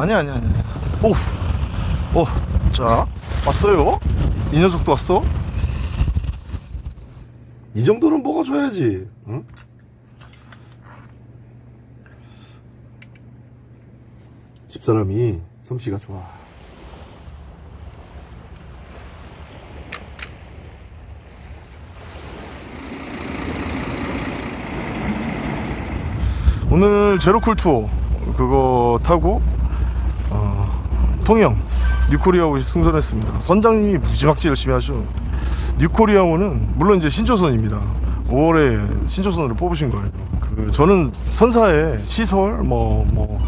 아니 아니 아니 오우 오, 자 왔어요 이 녀석도 왔어 이 정도는 먹어줘야지. 응? 집사람이 솜씨가 좋아. 오늘 제로쿨 투어 그거 타고 어, 통영 뉴코리아호 승선했습니다. 선장님이 무지막지 열심히 하셔. 뉴코리아호는 물론 이제 신조선입니다. 5월에 신조선으로 뽑으신 거예요. 그 저는 선사의 시설 뭐, 뭐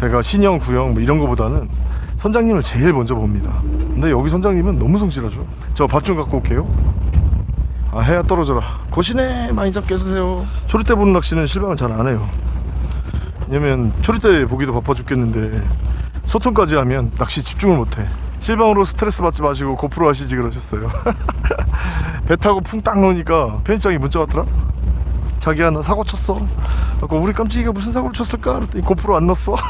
배가 신형 구형 뭐 이런 거보다는 선장님을 제일 먼저 봅니다. 근데 여기 선장님은 너무 성실하죠. 저 밥 좀 갖고 올게요. 아 해야 떨어져라. 고시네 많이 잡게 해주세요. 초리대 보는 낚시는 실망을 잘 안 해요. 왜냐면 초리대 보기도 바빠 죽겠는데 소통까지 하면 낚시 집중을 못해. 실방으로 스트레스 받지 마시고 고프로 하시지 그러셨어요. 배 타고 풍 딱 넣으니까 편집장이 문자 왔더라? 자기야 나 사고 쳤어. 아까 우리 깜찍이가 무슨 사고를 쳤을까? 그랬더니 고프로 안 넣었어.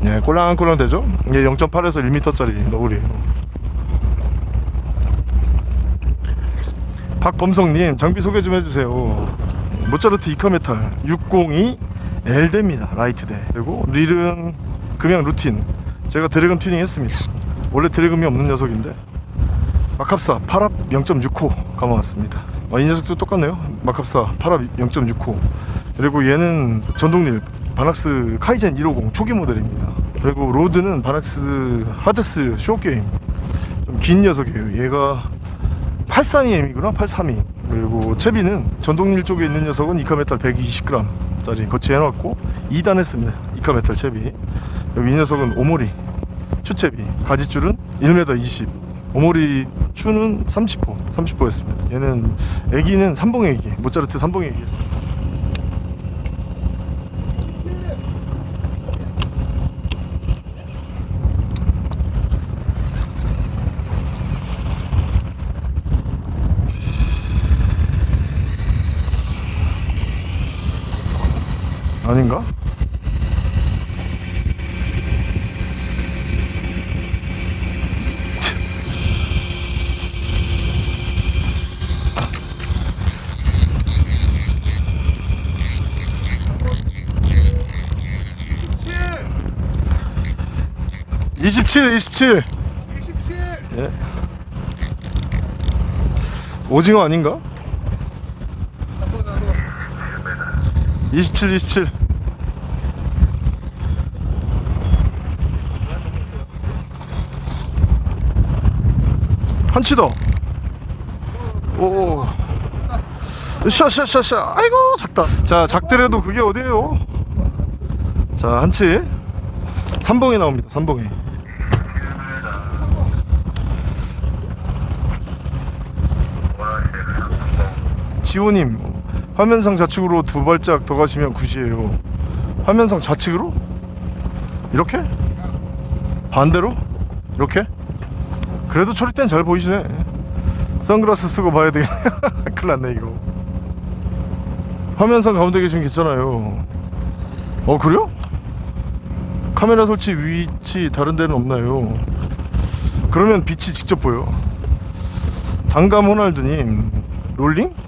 네 꿀렁꿀렁 되죠? 이게 0.8에서 1m짜리 너울이에요 박범성님 장비 소개 좀 해주세요. 모차르트 이카메탈 602 L대입니다. 라이트대. 그리고 릴은 금양 루틴. 제가 drag on 튜닝 했습니다. 원래 drag on이 없는 녀석인데 막합사 8합 0.6호 감아왔습니다. 아, 이 녀석도 똑같네요. 막합사 8합 0.6호. 그리고 얘는 전동릴 바낙스 카이젠 150 초기 모델입니다. 그리고 rod는 바낙스 하데스 쇼게임. 좀 긴 녀석이에요. 얘가 832M이구나 832 그리고 채비는 전동릴 쪽에 있는 녀석은 이카메탈 120g 짜리 거치해놨고 2단 했습니다. 이카메탈 채비. 여기 이 녀석은 오모리 추채비. 가지줄은 1m 20 오모리 추는 30호 30호 했습니다. 얘는 애기는 삼봉 애기 모짜르트 삼봉 애기 했습니다 27 27 27 예. 오징어 아닌가? 27 27 한치 더. 오오. 샤샤샤샤 아이고 작다. 자 작더라도 그게 어디에요? 자 한치. 삼봉이 나옵니다 삼봉이. 지호님 화면상 좌측으로 두 발짝 더 가시면 굿이에요 화면상 좌측으로? 이렇게? 반대로? 이렇게? 그래도 초리 땐 잘 보이시네 선글라스 쓰고 봐야 되겠네 큰일 났네 이거 화면상 가운데 계시면 괜찮아요 어 그래요? 카메라 설치 위치 다른 데는 없나요? 그러면 빛이 직접 보여 단감 호날두님 롤링?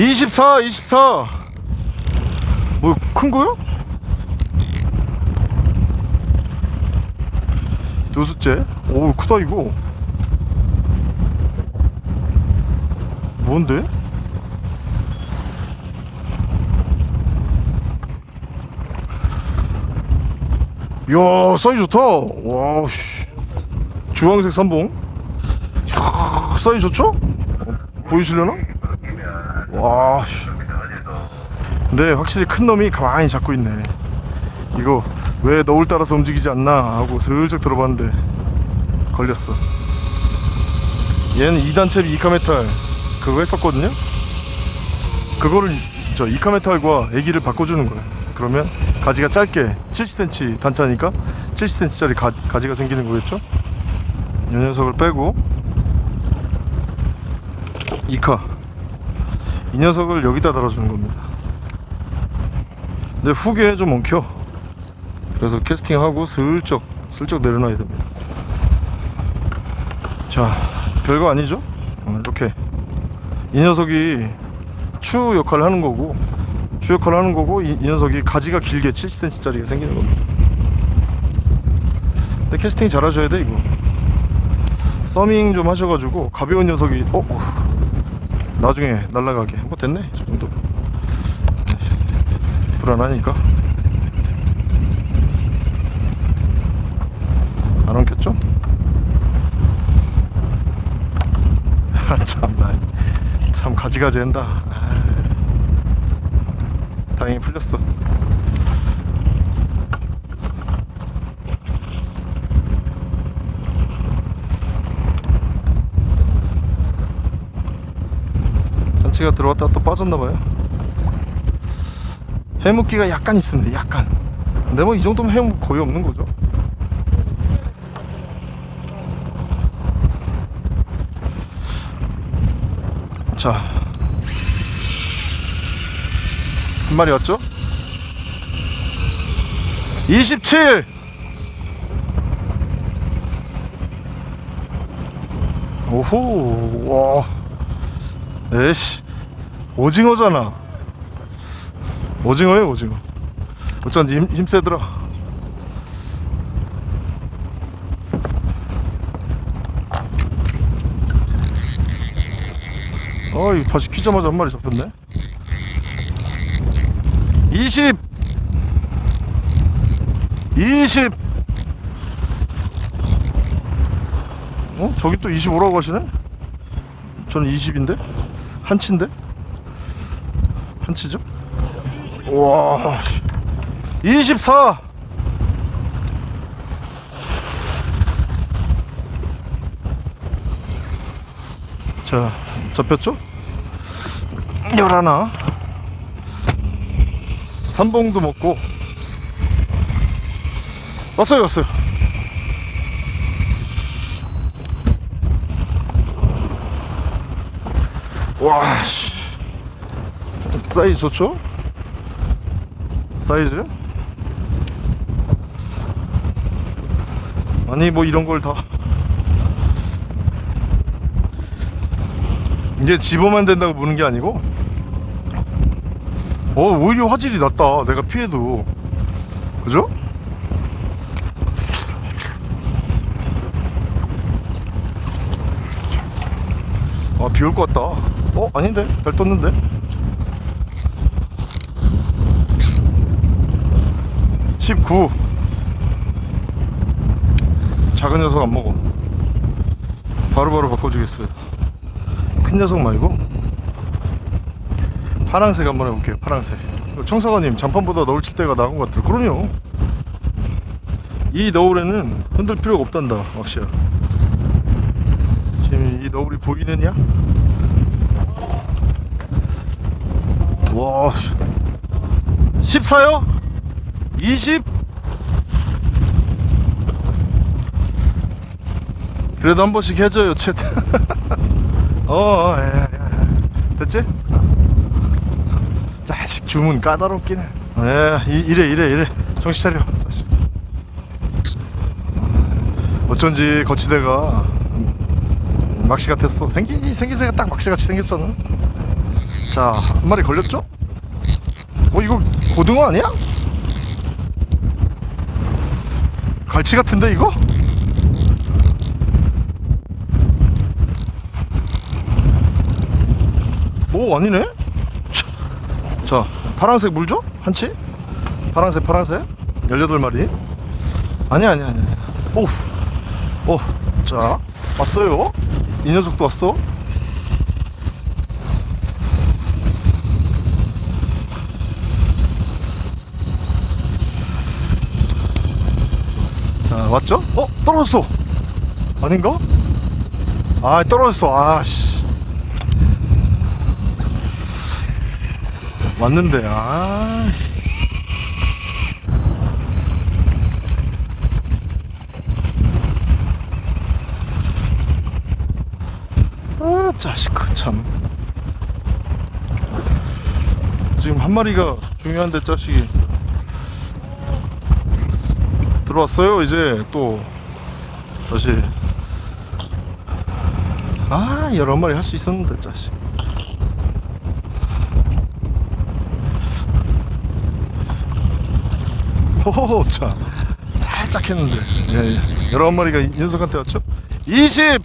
이십사, 이십사. 뭐큰 거요? 두 숫째. 오 크다 이거. 뭔데? 이야 사이즈 좋다. 와 씨. 주황색 삼봉. 이야, 사이즈 좋죠? 어, 보이시려나? 와, 씨. 근데 확실히 큰 놈이 가만히 잡고 있네. 이거 왜 너울 따라서 움직이지 않나 하고 슬쩍 들어봤는데 걸렸어. 얘는 2단 채비 이카메탈 그거 했었거든요. 그거를 저 이카메탈과 애기를 바꿔주는 거야. 그러면 가지가 짧게 70cm 단차니까 70cm짜리 가, 가지가 생기는 거겠죠? 이 녀석을 빼고 이카 이 녀석을 여기다 달아주는 겁니다. 근데 후기에 좀 엉켜. 그래서 캐스팅하고 슬쩍 슬쩍 내려놔야 됩니다. 자 별거 아니죠? 어, 이렇게. 이 녀석이 추 역할을 하는 거고 추 역할을 하는 거고 이, 이 녀석이 가지가 길게 70cm 짜리가 생기는 겁니다. 근데 캐스팅 잘 하셔야 돼 이거. 서밍 좀 하셔가지고 가벼운 녀석이 어? 어. 나중에 날라가게 뭐 됐네 이 정도 불안하니까 안 엉켰죠? 아, 참나 참 가지가지 한다 아, 다행히 풀렸어 전체가 들어왔다 또 빠졌나봐요 해묵기가 약간 있습니다 약간 근데 뭐 이 정도면 해묵 거의 없는 거죠 자. 한 마리 왔죠? 27! 오호, 와. 에이씨. 오징어잖아. 오징어예요, 오징어. 어쩐지 힘, 힘세더라. 어이 다시 키자마자 한 마리 잡혔네 20 20 어? 저기 또 25라고 하시네? 저는 20인데? 한치인데? 한 치죠? 와24 자, 잡혔죠? 열하나. 삼봉도 먹고. 왔어요 왔어요. 와씨 사이즈 좋죠? 사이즈 아니 뭐 이런 걸 다 이게 집어만 된다고 무는 게 아니고 어 오히려 화질이 낫다 내가 피해도 그죠? 아 비 올 것 같다 어? 아닌데? 달 떴는데? (19) 작은 녀석 안 먹어. 바로 바로 바꿔주겠어요. 큰 녀석 말고? 파랑색 한번 해볼게요 파랑색. 청사관님 잠판보다 너울 칠 때가 나은 것 같아요. 그럼요. 이 너울에는 흔들 필요가 없단다 왁시야. 지금 이 너울이 보이느냐? 와 14요? 20? 그래도 한 번씩 해줘요 챗 어, 어 예, 예, 예. 됐지? 자식 주문 까다롭긴 해 예, 이, 이래 이래 이래 정신 차려 자식 어쩐지 거치대가 막시 같았어 생기지 생김새가 딱 막시같이 생겼어 자한 마리 걸렸죠? 어 이거 고등어 아니야? 갈치 같은데 이거? 오 아니네 차. 자 파란색 물죠? 한치? 파란색 파란색 18마리 아니야 아니야 아니야 오우 오자 왔어요 이 녀석도 왔어 자 왔죠? 어? 떨어졌어. 아닌가? 아 떨어졌어. 아씨. 왔는데 아. 아, 자식 그참. 지금 한 마리가 중요한데 자식이 들어왔어요 이제 또. 다시. 아 여러 마리 할 수 있었는데 자식. 호호호 자. 살짝 했는데. 예, 예. 여러 마리가 인석한테 왔죠? 20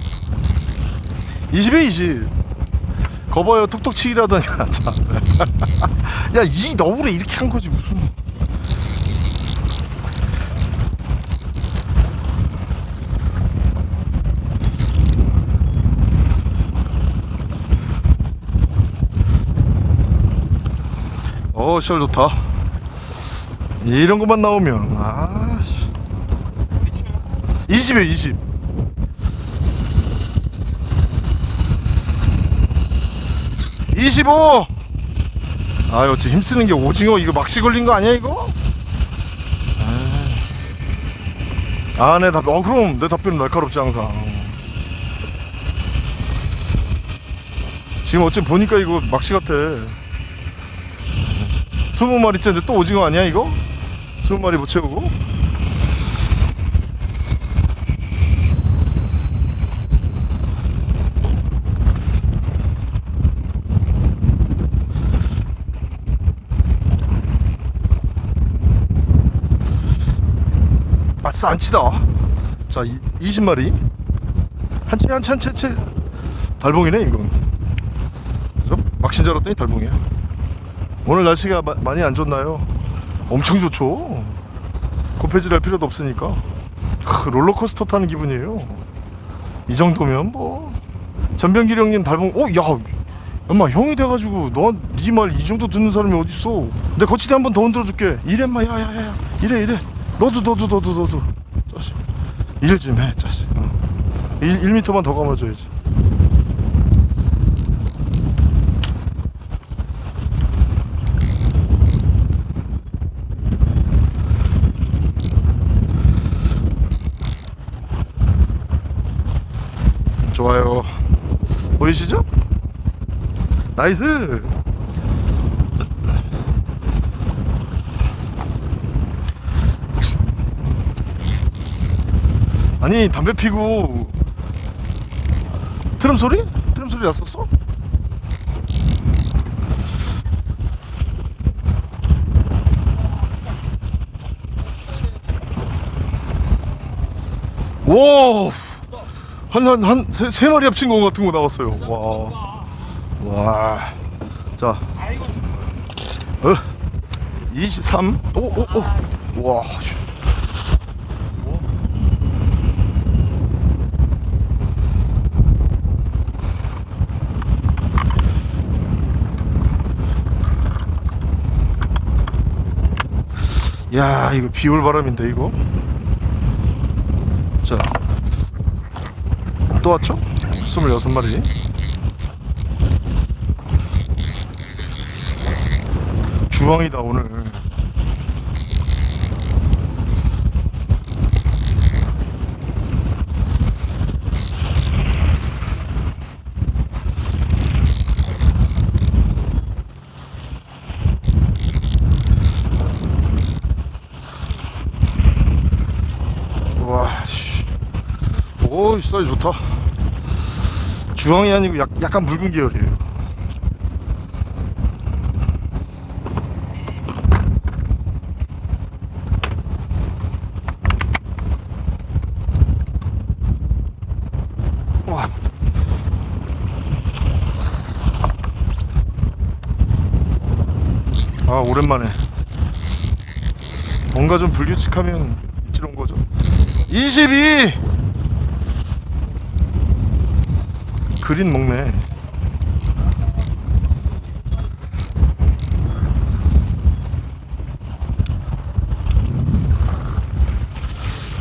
20에 20 거봐요 톡톡 치기라더니. 야이 너울에 이렇게 한 거지 어 시절 좋다. 이런 것만 나오면 아씨. 20에 20 25 아유 저 힘쓰는 게 오징어 이거 막시 걸린 거 아니야 이거? 아내 답변 어 그럼 내 답변은 날카롭지 항상. 지금 어째 보니까 이거 막시 같아 20마리째인데 또 오징어 아니야 이거? 20마리 못 채우고? 아싸 안 치다. 자 이, 20마리. 한치 한치 한치 한치 달봉이네 이건. 그죠? 막신 줄 알았더니 달봉이야 오늘 날씨가 마- 많이 안 좋나요? 엄청 좋죠. 고패질 할 필요도 없으니까. 크, 롤러코스터 타는 기분이에요. 이 정도면 뭐. 전병길 형님 달봉 어? 야 엄마 형이 돼가지고 너니말 이 정도 듣는 사람이 어딨어? 내 거치대 한 번 더 흔들어줄게. 이래 마 야야야야. 이래 이래. 너도 너도 너도 너도. 자식. 일 좀해 자식. 어. 1, 1m만 더 감아줘야지 좋아요 보이시죠? 나이스 아니 담배 피고 트럼 소리? 트럼 소리 났었어? 와, 한, 한, 한, 세, 세 마리 합친 거 같은 거 나왔어요. 와. 와. 자. 어. 23. 오, 오, 오. 와. 씨. 야, 이거 비올 바람인데, 이거. 자. 또 왔죠? 26마리. 주황이다, 오늘. 와, 씨. 오, 사이즈 좋다. 주황이 아니고 약, 약간 붉은 계열이에요. 와. 아, 오랜만에. 뭔가 좀 불규칙하면 입질 거죠. 22! 그린 먹네.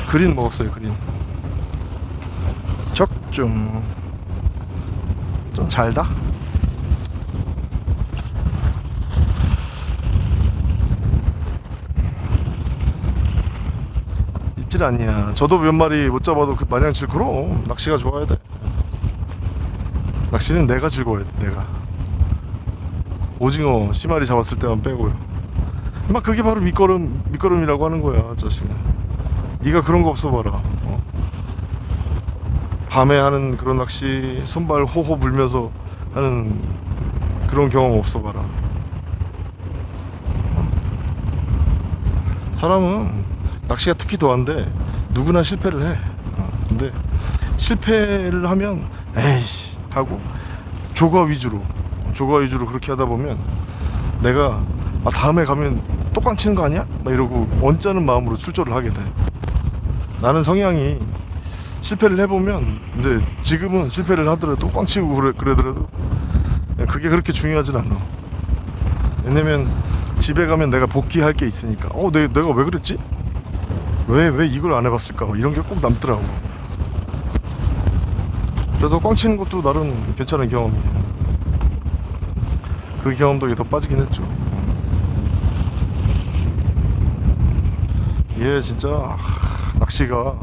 그린 먹었어요, 그린. 적중. 좀 잘다? 입질 아니야. 저도 몇 마리 못 잡아도 그 마냥 질 그럼 낚시가 좋아야 돼. 낚시는 내가 즐거워야 돼. 내가. 오징어 씨마리 잡았을 때만 빼고요 막 그게 바로 밑거름 밑거름이라고 하는 거야 자식아 네가 그런 거 없어 봐라 어? 밤에 하는 그런 낚시 손발 호호 불면서 하는 그런 경험 없어 봐라 어? 사람은 낚시가 특히 더한데 누구나 실패를 해 어, 근데 실패를 하면 에이씨 하고 조과 위주로 조과 위주로 그렇게 하다 보면 내가 아 다음에 가면 똑꽝 치는 거 아니야? 막 이러고 언짢은 마음으로 출조를 하게 돼 나는 성향이 실패를 해보면 근데 지금은 실패를 하더라도 꽝 치고 그래, 그러더라도 그게 그렇게 중요하진 않아 왜냐면 집에 가면 내가 복귀할 게 있으니까 어 내, 내가 왜 그랬지? 왜 왜 이걸 안 해봤을까? 뭐 이런 게 꼭 남더라고 그래서 꽝 치는 것도 나름 괜찮은 경험이에요 그 경험 덕에 더 빠지긴 했죠 얘 진짜 하, 낚시가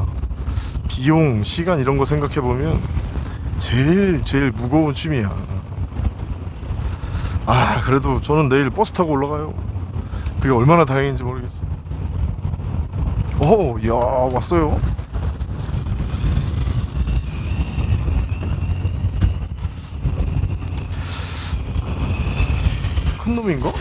비용, 시간 이런 거 생각해 보면 제일 제일 무거운 취미야. 아 그래도 저는 내일 버스 타고 올라가요. 그게 얼마나 다행인지 모르겠어. 오, 야 왔어요. 큰 놈인가?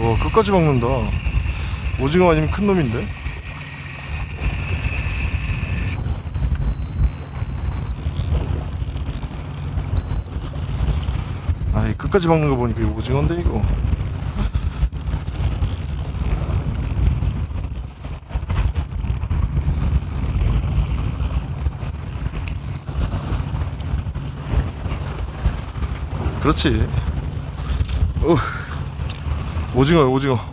와 끝까지 먹는다 오징어 아니면 큰 놈인데 이 끝까지 먹는 거 보니까 오징어인데 이거 그렇지 어. 오징어요 오징어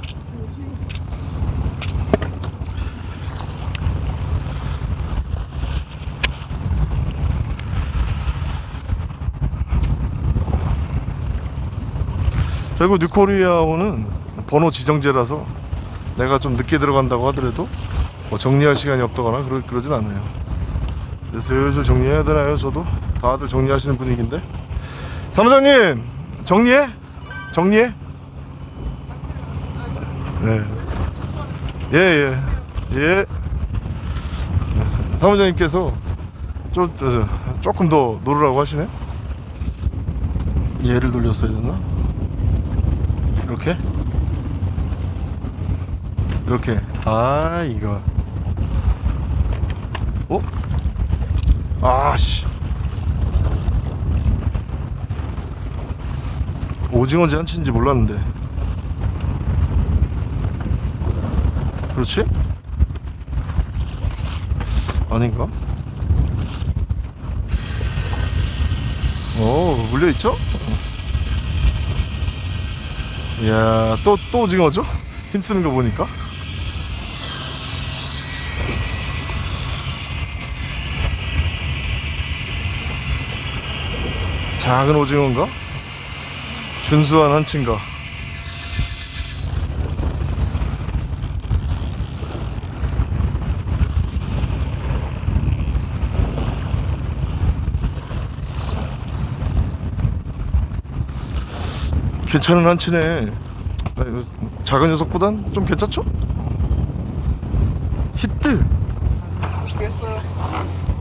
그리고 뉴코리아오는 번호 지정제라서 내가 좀 늦게 들어간다고 하더라도 뭐 정리할 시간이 없다거나 그러, 그러진 않아요 슬슬 정리해야 되나요 저도 다들 정리하시는 분위기인데 사무장님 정리해? 정리해? 네. 예, 예. 예. 사무장님께서 좀, 저, 저, 조금 더 놀으라고 하시네? 얘를 돌렸어야 됐나? 이렇게? 이렇게. 아, 이거. 어? 아, 씨. 오징어인지 한치인지 몰랐는데. 그렇지? 아닌가? 오 물려있죠? 이야 또, 또 오징어죠? 힘쓰는 거 보니까 작은 오징어인가? 준수한 한치인가? 괜찮은 한치네. 아, 작은 녀석보단 좀 괜찮죠? 히트. 40개 했어요.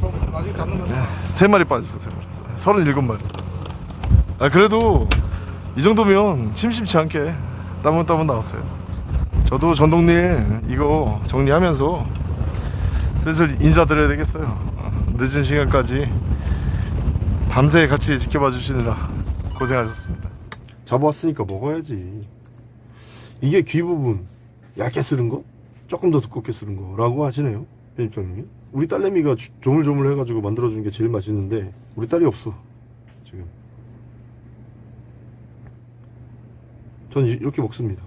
그럼 나중에 잡는 거. 세 마리 빠졌어 세 마리. 서른일곱 마리. 아 그래도 이 정도면 심심치 않게 따문따문 나왔어요. 저도 전동릴 이거 정리하면서 슬슬 인사드려야 되겠어요. 어, 늦은 시간까지 밤새 같이 지켜봐 주시느라 고생하셨습니다 잡아왔으니까 먹어야지. 이게 귀 부분 얇게 쓰는 거? 조금 더 두껍게 쓰는 거 라고 하시네요. 편집장님이. 우리 딸내미가 주- 조물조물 해가지고 만들어준 게 제일 맛있는데 우리 딸이 없어. 지금. 전 이- 이렇게 먹습니다.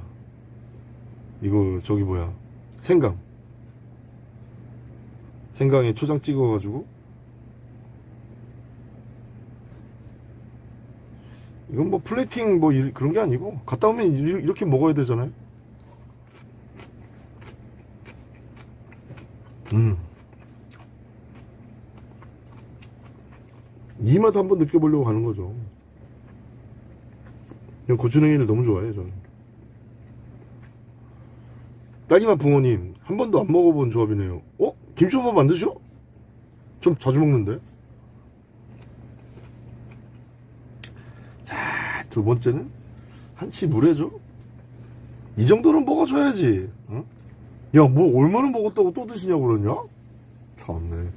이거 저기 뭐야 생강. 생강에 초장 찍어가지고 이건 뭐 플레이팅 뭐 이- 그런 게 아니고 갔다 오면 이- 이렇게 먹어야 되잖아요 음. 이 맛 한번 느껴보려고 가는 거죠 그냥 고추냉이를 너무 좋아해요 저는 딸기맛 붕어님 한 번도 안 먹어본 조합이네요 어? 김초밥 만드셔? 좀 자주 먹는데 자 두 번째는 한치 물에줘 이 정도는 먹어줘야지 응? 야뭐 얼마나 먹었다고 또 드시냐고 그러냐? 참네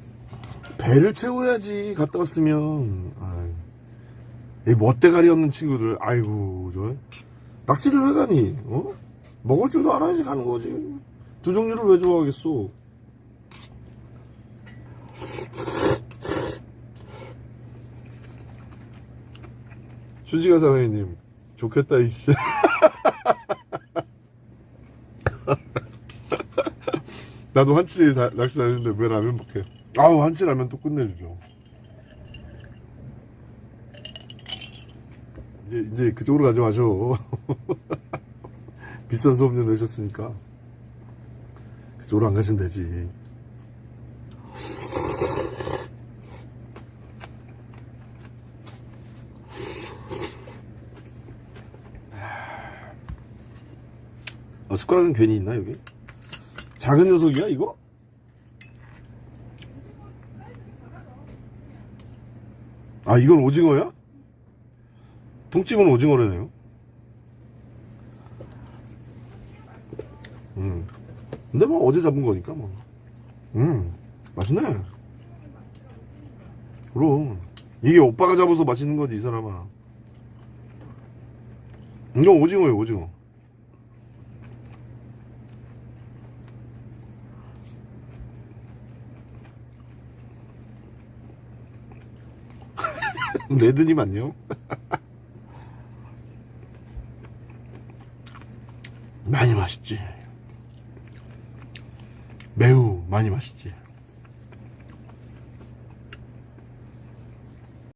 배를 채워야지 갔다 왔으면 이 멋대가리 없는 친구들 아이고 저 낚시를 왜 가니? 어? 먹을 줄도 알아야지 가는 거지 두 종류를 왜 좋아하겠어 수지가 사랑해님 좋겠다 이씨. 나도 한치 다- 낚시 다녔는데 왜 라면 먹해 아우 한치 라면 또 끝내주죠. 이제, 이제 그쪽으로 가지 마셔. 비싼 수업료 내셨으니까. 그쪽으로 안 가시면 되지 숟가락은 괜히 있나 여기? 작은 녀석이야 이거? 아 이건 오징어야? 통찜은 오징어라네요 음. 근데 뭐 어제 잡은 거니까 뭐. 음, 맛있네. 그럼 이게 오빠가 잡아서 맛있는 거지 이 사람아. 이건 오징어예요 오징어. 레드님 안녕. 많이 맛있지. 매우 많이 맛있지.